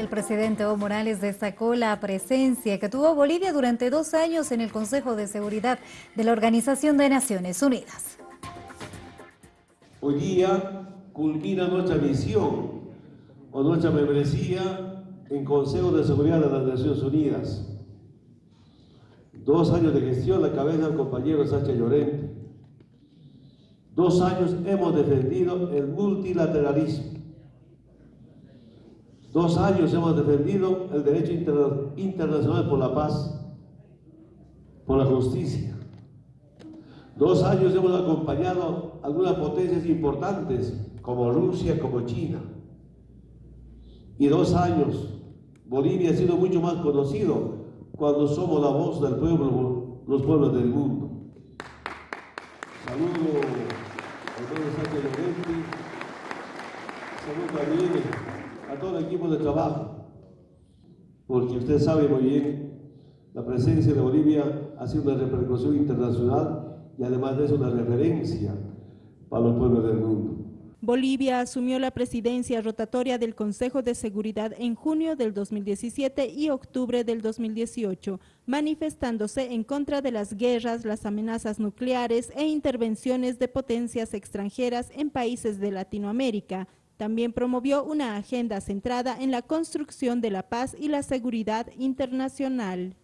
El presidente Evo Morales destacó la presencia que tuvo Bolivia durante dos años en el Consejo de Seguridad de la Organización de Naciones Unidas. Hoy día culmina nuestra misión o nuestra membresía en Consejo de Seguridad de las Naciones Unidas. Dos años de gestión la cabeza del compañero Sánchez Llorente. Dos años hemos defendido el multilateralismo. Dos años hemos defendido el derecho internacional por la paz, por la justicia. Dos años hemos acompañado algunas potencias importantes como Rusia, como China. Y dos años Bolivia ha sido mucho más conocido cuando somos la voz del pueblo, los pueblos del mundo. Saludo al pueblo Sánchez Llorente, saludo también a todo el equipo de trabajo, porque usted sabe muy bien, la presencia de Bolivia ha sido una repercusión internacional y además es una referencia para los pueblos del mundo. Bolivia asumió la presidencia rotatoria del Consejo de Seguridad en junio del 2017 y octubre del 2018, manifestándose en contra de las guerras, las amenazas nucleares e intervenciones de potencias extranjeras en países de Latinoamérica, también promovió una agenda centrada en la construcción de la paz y la seguridad internacional.